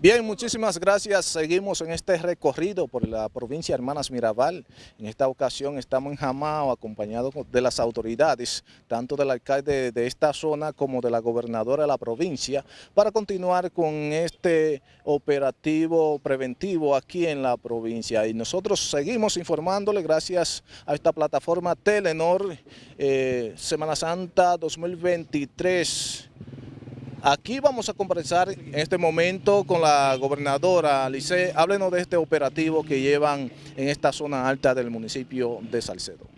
Bien, muchísimas gracias. Seguimos en este recorrido por la provincia de Hermanas Mirabal. En esta ocasión estamos en Jamao acompañados de las autoridades, tanto del alcalde de esta zona como de la gobernadora de la provincia, para continuar con este operativo preventivo aquí en la provincia. Y nosotros seguimos informándole gracias a esta plataforma Telenor eh, Semana Santa 2023 Aquí vamos a conversar en este momento con la gobernadora Lice. Háblenos de este operativo que llevan en esta zona alta del municipio de Salcedo.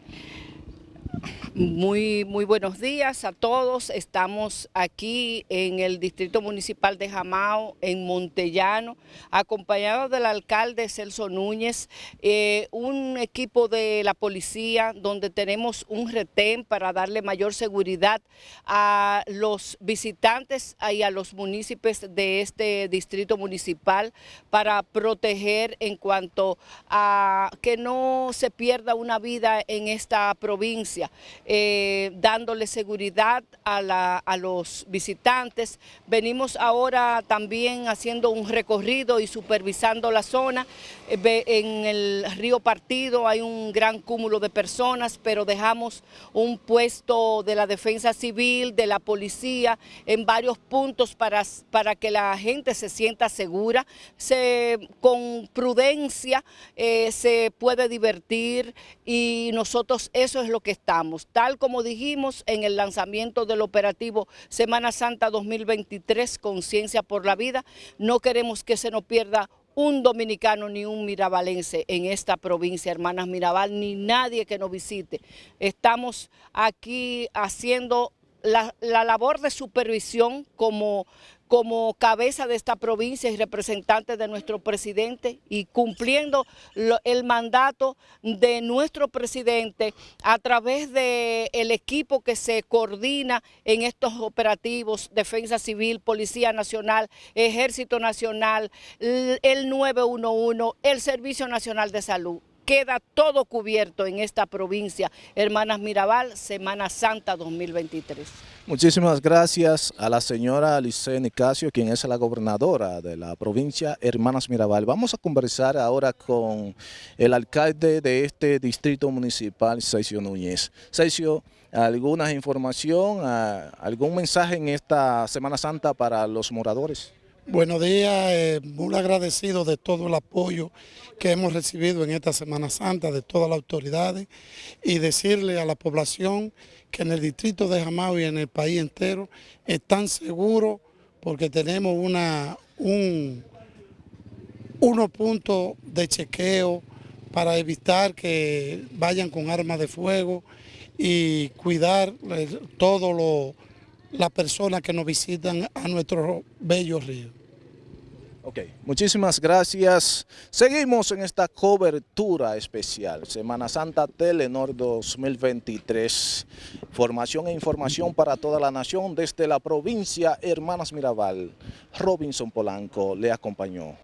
Muy, muy buenos días a todos. Estamos aquí en el Distrito Municipal de Jamao, en Montellano, acompañados del alcalde Celso Núñez, eh, un equipo de la policía donde tenemos un retén para darle mayor seguridad a los visitantes y a los municipios de este distrito municipal para proteger en cuanto a que no se pierda una vida en esta provincia. Eh, dándole seguridad a, los visitantes. Venimos ahora también haciendo un recorrido y supervisando la zona. Eh, en el río Partido hay un gran cúmulo de personas, pero dejamos un puesto de la defensa civil, de la policía, en varios puntos para, que la gente se sienta segura. Se, con prudencia eh, se puede divertir y nosotros eso es lo que estamos tal como dijimos en el lanzamiento del operativo Semana Santa 2023, Conciencia por la Vida, no queremos que se nos pierda un dominicano ni un mirabalense en esta provincia, hermanas Mirabal, ni nadie que nos visite. Estamos aquí haciendo la, labor de supervisión como, como cabeza de esta provincia y representante de nuestro presidente y cumpliendo el mandato de nuestro presidente a través del equipo que se coordina en estos operativos, Defensa Civil, Policía Nacional, Ejército Nacional, el 911, el Servicio Nacional de Salud queda todo cubierto en esta provincia. Hermanas Mirabal, Semana Santa 2023. Muchísimas gracias a la señora Alice Nicasio, quien es la gobernadora de la provincia Hermanas Mirabal. Vamos a conversar ahora con el alcalde de este distrito municipal, Cesio Núñez. Cesio, ¿alguna información, algún mensaje en esta Semana Santa para los moradores? Buenos días, eh, muy agradecido de todo el apoyo que hemos recibido en esta Semana Santa de todas las autoridades y decirle a la población que en el distrito de Jamao y en el país entero están seguros porque tenemos una, un, unos puntos de chequeo para evitar que vayan con armas de fuego y cuidar eh, todo las personas que nos visitan a nuestros bellos ríos. Ok, muchísimas gracias. Seguimos en esta cobertura especial, Semana Santa Telenor 2023. Formación e información para toda la nación desde la provincia Hermanas Mirabal. Robinson Polanco le acompañó.